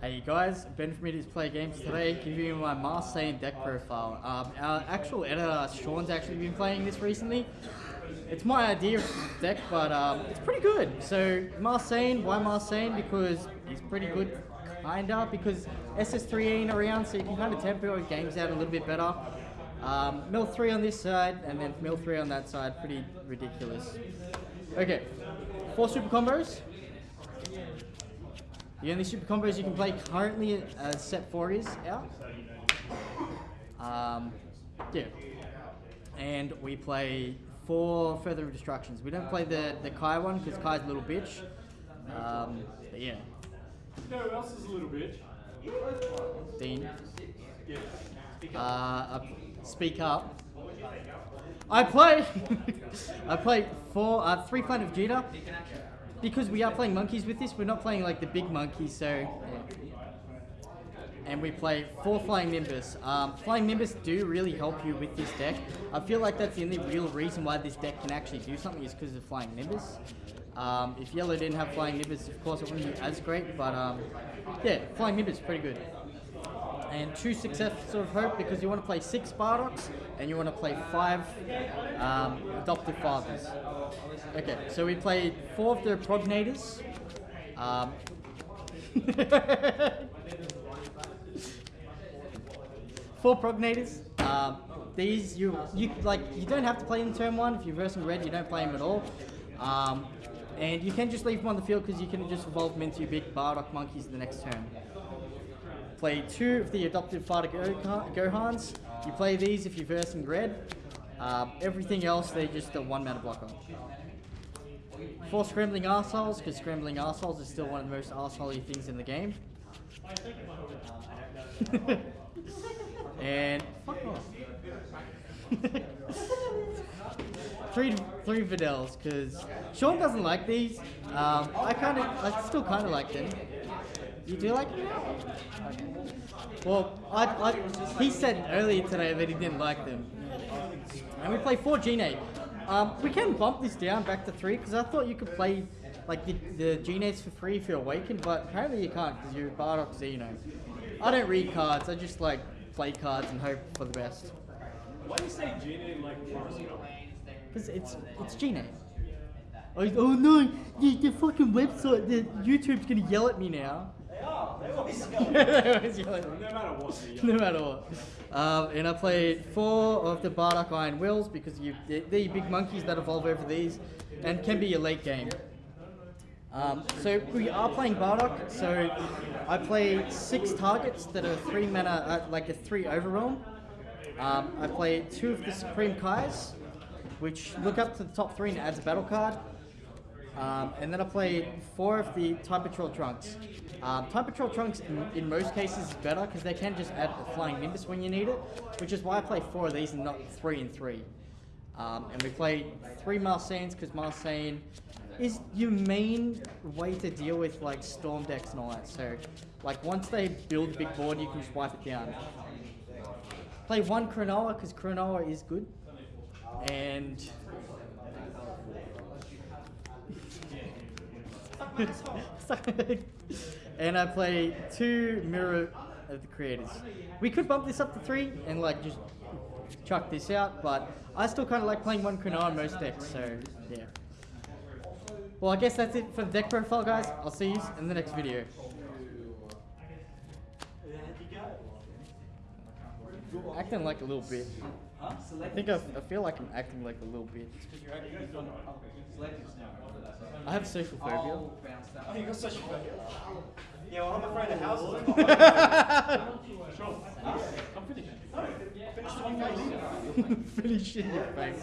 Hey guys, Ben from Idiots Play Games today, giving you my Marseille deck profile. Um, our actual editor, Sean's actually been playing this recently. It's my idea of deck, but um, it's pretty good. So Marseille, why Marseille? Because he's pretty good, kinda, because SS3 ain't around, so you can kind of tempo games out a little bit better. Um, mill 3 on this side, and then mill 3 on that side, pretty ridiculous. Okay, four super combos. The only super combos you can play currently uh, set 4 is out. Um, yeah. And we play four Further of Destructions. We don't play the, the Kai one because Kai's a little bitch. Um, but yeah. You know who else is a little bitch? Dean. Uh, uh, speak up. I play. I play four, uh, three Planet Vegeta because we are playing monkeys with this, we're not playing like the big monkeys, so. And we play four Flying Nimbus. Um, Flying Nimbus do really help you with this deck. I feel like that's the only real reason why this deck can actually do something is because of Flying Nimbus. Um, if Yellow didn't have Flying Nimbus, of course it wouldn't be as great, but um, yeah, Flying Nimbus is pretty good. And two success of hope because you want to play six Bardocks and you want to play five um, adoptive fathers. Okay, so we played four of the prognators. Um, four prognators. Um, these you you like you don't have to play in turn one. If you're versing red, you don't play them at all. Um, and you can just leave them on the field because you can just evolve them into your big Bardock monkeys in the next turn. Play two of the adoptive father Gohans. You play these if you're versing red. Um, everything else, they're just a one mana blocker. Four Scrambling Arseholes, because Scrambling Arseholes is still one of the most arseholey things in the game. and fuck off. three three Videls, because Sean doesn't like these. Um, I kind of, I still kind of like them. You do like them? Okay. Well, I, I, he said earlier today that he didn't like them. And we play four Gine. Um, we can bump this down back to three because I thought you could play like the, the Genates for free if you're awakened, but apparently you can't because you're Bardock Xeno. I don't read cards, I just like play cards and hope for the best. Why do you say Genate like Because it's it's Genate. Oh, oh no, the, the fucking website, the YouTube's gonna yell at me now. Always yell. No matter what. No matter what. Um, and I played four of the Bardock Iron Wills because you, they're, they're big monkeys that evolve over these and can be a late game. Um, so we are playing Bardock, so I play six targets that are three mana, uh, like a three overwhelm. Um, I play two of the Supreme Kais, which look up to the top three and adds a battle card. Um, and then I played four of the Time Patrol Trunks. Um, Time Patrol Trunks, in, in most cases, is better because they can just add a Flying Nimbus when you need it, which is why I play four of these and not three and three. Um, and we played three Marseilles because Marseille is your main way to deal with like Storm decks and all that. So, like once they build a big board, you can just wipe it down. Play one Chronoa because Chronoa is good. And and I play two Mirror of the Creators. We could bump this up to three and like just chuck this out, but I still kind of like playing one Chronoa on most decks, so yeah. Well, I guess that's it for the deck profile, guys. I'll see you in the next video. Acting like a little bit. I think I, I feel like I'm acting like a little bit. I have social phobia. Oh, you got social phobia? Yeah, well, I'm afraid of houses. I'm finished. No, finish the one Finish in your face.